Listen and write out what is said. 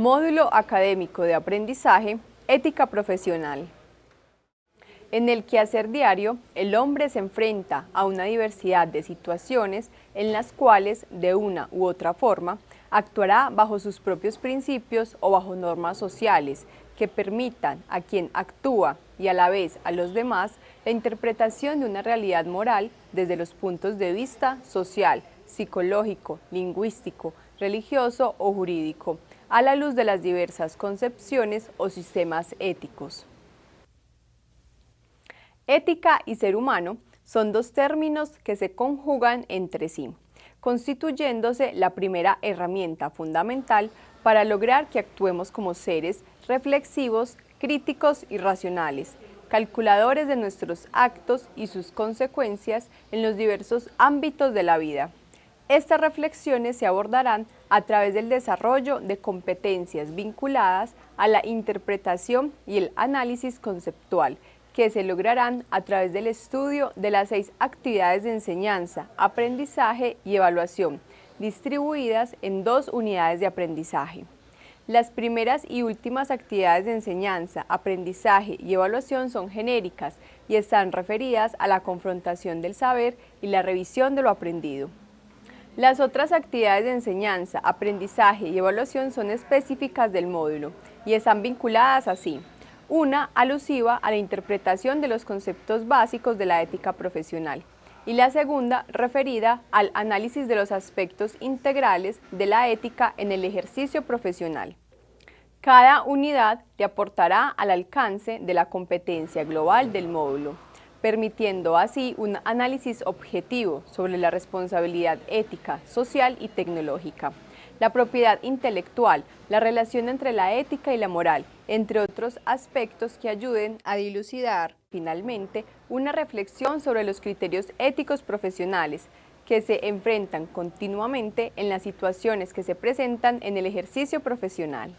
Módulo Académico de Aprendizaje, Ética Profesional. En el quehacer diario, el hombre se enfrenta a una diversidad de situaciones en las cuales, de una u otra forma, actuará bajo sus propios principios o bajo normas sociales que permitan a quien actúa y a la vez a los demás la interpretación de una realidad moral desde los puntos de vista social, psicológico, lingüístico, religioso o jurídico, a la luz de las diversas concepciones o sistemas éticos. Ética y ser humano son dos términos que se conjugan entre sí, constituyéndose la primera herramienta fundamental para lograr que actuemos como seres reflexivos, críticos y racionales, calculadores de nuestros actos y sus consecuencias en los diversos ámbitos de la vida. Estas reflexiones se abordarán a través del desarrollo de competencias vinculadas a la interpretación y el análisis conceptual, que se lograrán a través del estudio de las seis actividades de enseñanza, aprendizaje y evaluación, distribuidas en dos unidades de aprendizaje. Las primeras y últimas actividades de enseñanza, aprendizaje y evaluación son genéricas y están referidas a la confrontación del saber y la revisión de lo aprendido. Las otras actividades de enseñanza, aprendizaje y evaluación son específicas del módulo y están vinculadas así. Una alusiva a la interpretación de los conceptos básicos de la ética profesional y la segunda referida al análisis de los aspectos integrales de la ética en el ejercicio profesional. Cada unidad te aportará al alcance de la competencia global del módulo permitiendo así un análisis objetivo sobre la responsabilidad ética, social y tecnológica, la propiedad intelectual, la relación entre la ética y la moral, entre otros aspectos que ayuden a dilucidar, finalmente, una reflexión sobre los criterios éticos profesionales que se enfrentan continuamente en las situaciones que se presentan en el ejercicio profesional.